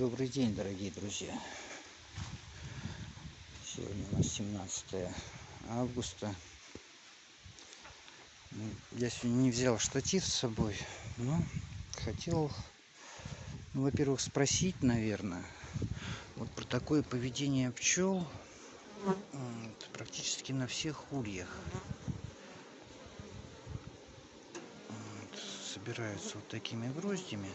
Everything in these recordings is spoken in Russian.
Добрый день, дорогие друзья. Сегодня у нас 17 августа. Ну, я сегодня не взял штатив с собой, но хотел, ну, во-первых, спросить, наверное, вот про такое поведение пчел практически на всех ульях. Вот, собираются вот такими гроздями.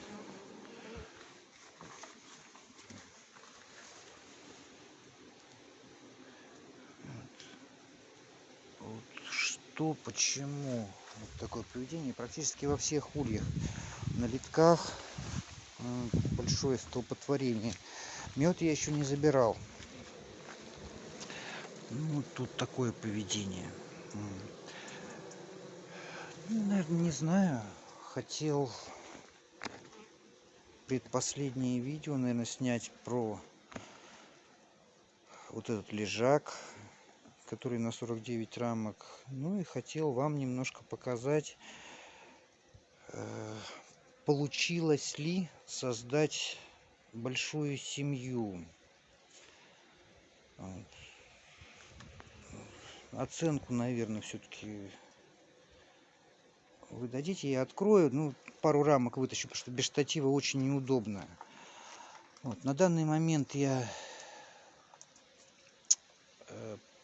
Что, почему вот такое поведение практически во всех ульях. На литках большое столпотворение. Мед я еще не забирал. Ну, тут такое поведение. Ну, наверное, не знаю. Хотел предпоследнее видео, наверное, снять про вот этот лежак который на 49 рамок. Ну и хотел вам немножко показать, э, получилось ли создать большую семью. Оценку, наверное, все-таки вы дадите, я открою. Ну, пару рамок вытащу, потому что без штатива очень неудобно. Вот, на данный момент я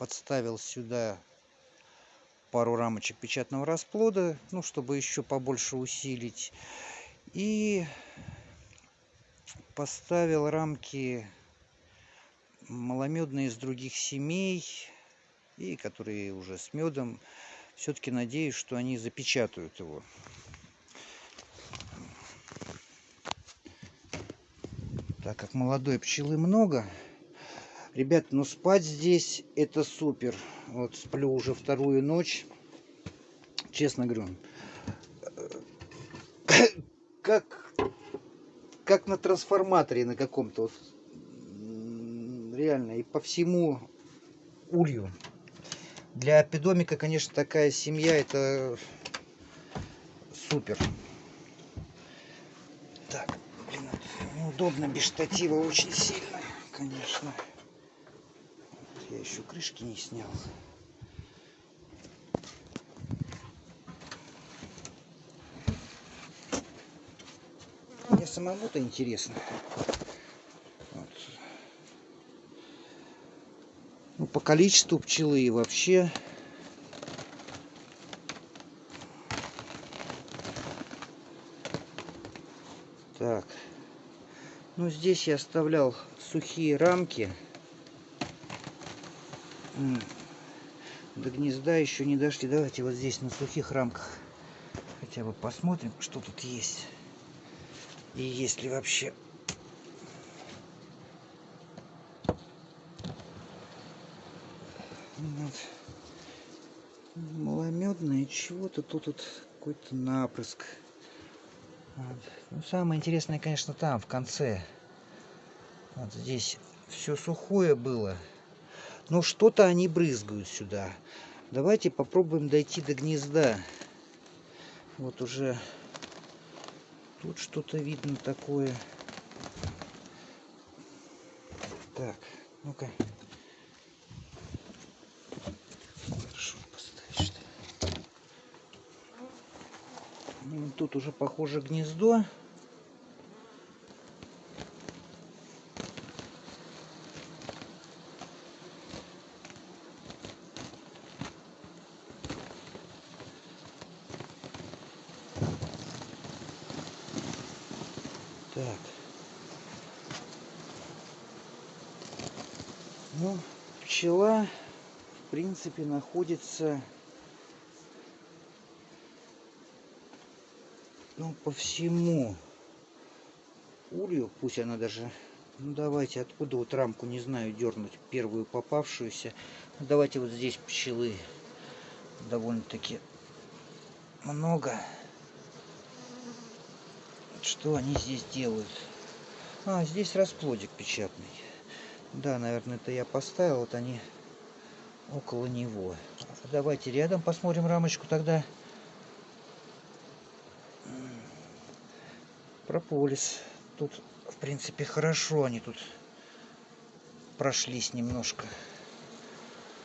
подставил сюда пару рамочек печатного расплода, ну, чтобы еще побольше усилить. И поставил рамки маломедные из других семей, и которые уже с медом. Все-таки надеюсь, что они запечатают его. Так как молодой пчелы много, Ребят, ну спать здесь это супер. Вот сплю уже вторую ночь. Честно говорю. Как, как на трансформаторе на каком-то. Вот, реально. И по всему улью. Для апидомика, конечно, такая семья это супер. Так, блин, неудобно без штатива очень сильно, конечно. Еще крышки не снял. Мне самому-то интересно. Вот. Ну, по количеству пчелы и вообще. Так. Ну, здесь я оставлял сухие рамки до гнезда еще не дошли. Давайте вот здесь на сухих рамках хотя бы посмотрим, что тут есть. И есть ли вообще... Вот. Маломедное чего-то тут вот какой-то напрыск. Вот. Ну, самое интересное, конечно, там, в конце. Вот здесь все сухое было. Но что-то они брызгают сюда. Давайте попробуем дойти до гнезда. Вот уже тут что-то видно такое. Так, ну-ка. Ну, тут уже похоже гнездо. Так. Ну, пчела, в принципе, находится ну, по всему улью. Пусть она даже... Ну, давайте, откуда вот рамку, не знаю, дернуть первую попавшуюся. Ну, давайте вот здесь пчелы довольно-таки много. Что они здесь делают? А, здесь расплодик печатный. Да, наверное, это я поставил. Вот они около него. Давайте рядом посмотрим рамочку тогда. Прополис. тут, в принципе, хорошо они тут прошлись немножко.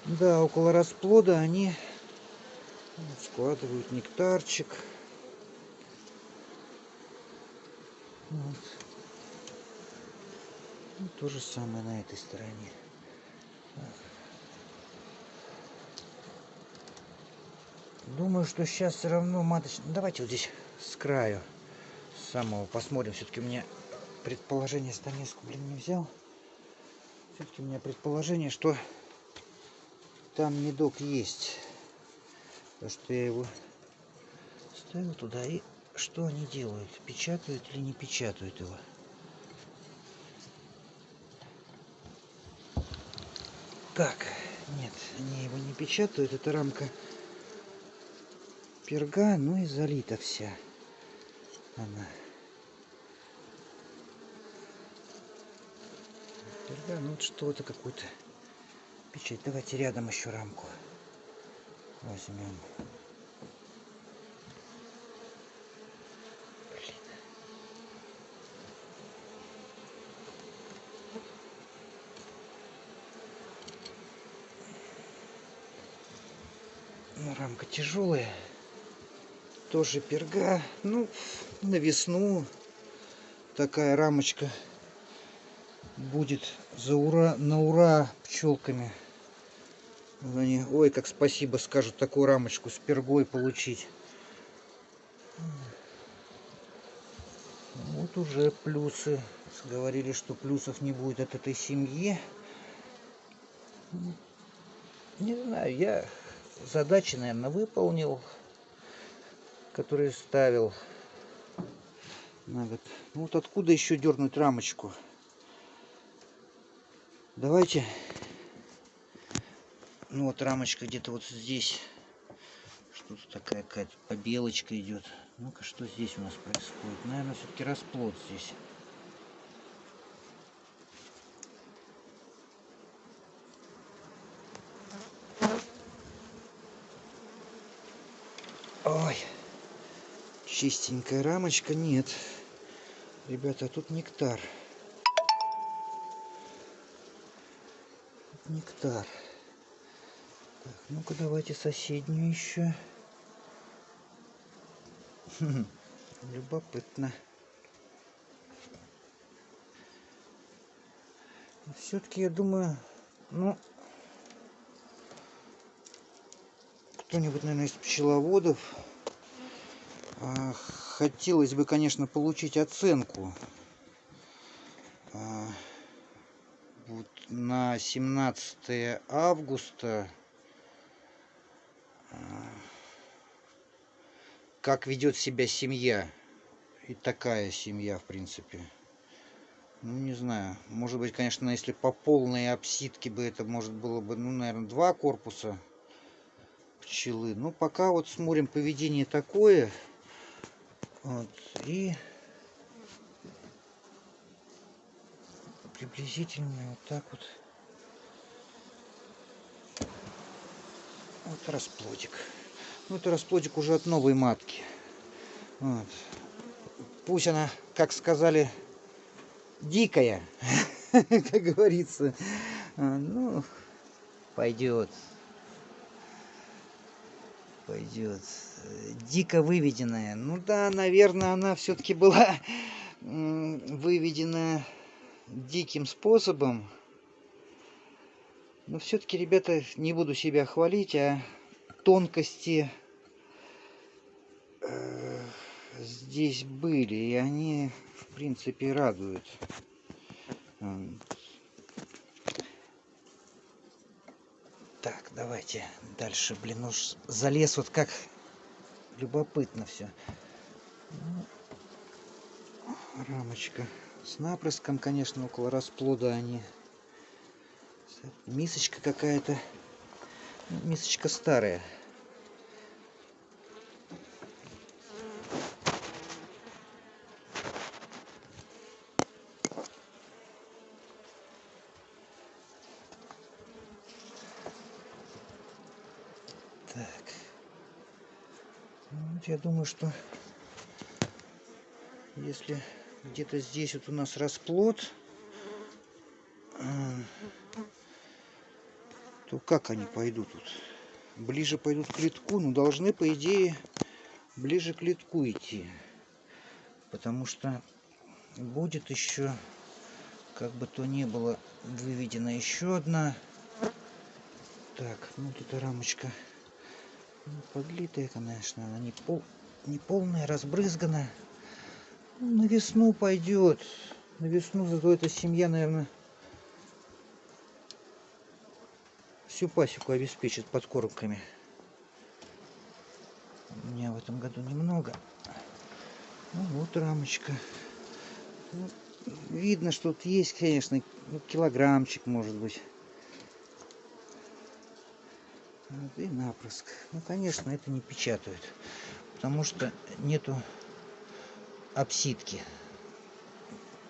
Да, около расплода они складывают нектарчик. Вот. Ну, то же самое на этой стороне. Думаю, что сейчас все равно маточный. Давайте вот здесь с краю самого посмотрим. Все-таки у меня предположение станеску, блин, не взял. Все-таки у меня предположение, что там медок есть. Потому что я его ставил туда и что они делают? Печатают или не печатают его? Так, нет, они его не печатают. Это рамка перга, ну и залита вся она. Перга, ну вот что-то какую-то печать. Давайте рядом еще рамку возьмем. Рамка тяжелая. Тоже перга. Ну, на весну такая рамочка будет за ура, на ура пчелками. Они, ой, как спасибо скажут такую рамочку с пергой получить. Вот уже плюсы. Говорили, что плюсов не будет от этой семьи. Не знаю, я задачи, наверное, выполнил, которые ставил на. Ну вот откуда еще дернуть рамочку? Давайте. Ну вот рамочка где-то вот здесь. Что-то такая какая-то побелочка идет. Ну-ка, что здесь у нас происходит? Наверное, все-таки расплод здесь. Ой, чистенькая рамочка, нет. Ребята, тут нектар. Нектар. Так, ну-ка давайте соседнюю еще. Любопытно. Все-таки я думаю, ну, кто-нибудь, наверное, из пчеловодов а, хотелось бы, конечно, получить оценку а, вот на 17 августа а, как ведет себя семья и такая семья в принципе ну не знаю может быть конечно если по полной обсидке бы это может было бы ну наверное два корпуса пчелы. Ну, пока вот смотрим поведение такое. Вот, и приблизительно вот так вот. Вот расплодик. Ну, это расплодик уже от новой матки. Вот. Пусть она, как сказали, дикая, как говорится. А, ну, пойдет пойдет. Дико выведенная. Ну да, наверное, она все-таки была выведена диким способом. Но все-таки, ребята, не буду себя хвалить, а тонкости э, здесь были, и они, в принципе, радуют. Так, давайте дальше. Блин, уж залез вот как любопытно все. Ну, рамочка с напрыском, конечно, около расплода они. Мисочка какая-то. Ну, мисочка старая. Я думаю, что если Где-то здесь вот у нас расплод. А, то как они пойдут тут? Ближе пойдут к литку, ну должны по идее ближе к литку идти. Потому что будет еще, как бы то ни было, выведена еще одна. Так, ну вот эта рамочка подлитая, конечно, она не, пол, не полная, разбрызгана. Ну, на весну пойдет. На весну зато эта семья, наверное, всю пасеку обеспечит подкормками. У меня в этом году немного. Ну вот рамочка. Ну, видно, что тут есть, конечно, ну, килограммчик, может быть. Вот, и напрыск. Ну, конечно, это не печатают, потому что нету обсидки,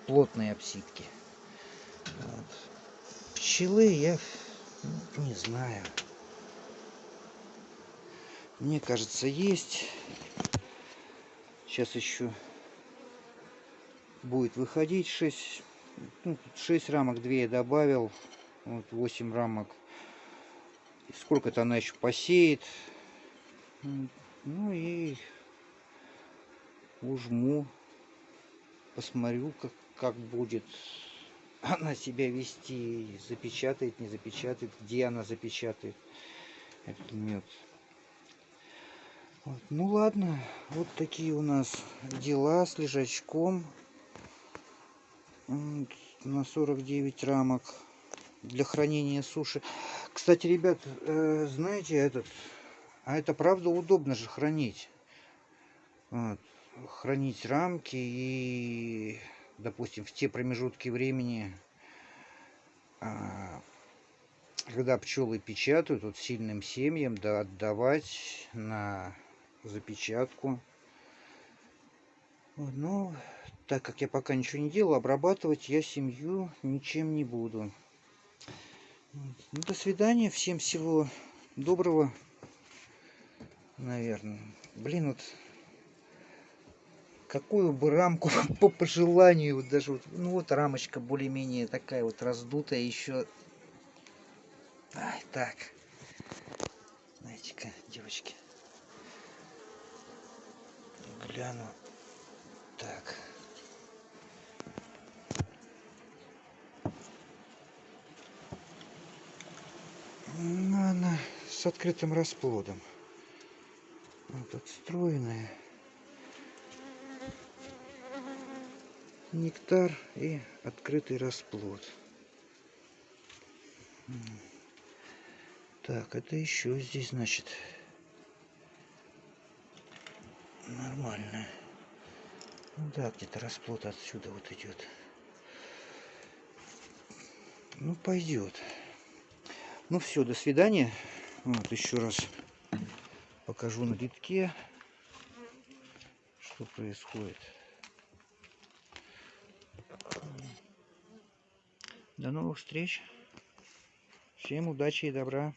плотной обсидки. Вот. Пчелы я ну, не знаю. Мне кажется, есть. Сейчас еще будет выходить 6, ну, 6 рамок, 2 я добавил. Вот 8 рамок. Сколько-то она еще посеет. Ну и ужму. Посмотрю, как, как будет она себя вести. Запечатает, не запечатает. Где она запечатает этот мед. Вот. Ну ладно, вот такие у нас дела с лежачком. На 49 рамок для хранения суши. Кстати, ребят, э, знаете, этот, а это правда удобно же хранить. Вот. Хранить рамки и, допустим, в те промежутки времени, а, когда пчелы печатают, вот сильным семьям, да, отдавать на запечатку. Но так как я пока ничего не делал, обрабатывать я семью ничем не буду. Ну, до свидания. Всем всего доброго. Наверное. Блин, вот какую бы рамку по пожеланию, вот даже вот, ну вот рамочка более-менее такая вот раздутая еще. Ай, так. Знаете-ка, девочки. Гляну. Так. Ну, она с открытым расплодом. Вот отстроенная. Нектар и открытый расплод. Так, это еще здесь, значит, нормально. Да, где-то расплод отсюда вот идет. Ну, пойдет. Ну все, до свидания. Вот еще раз покажу на литке, что происходит. До новых встреч. Всем удачи и добра.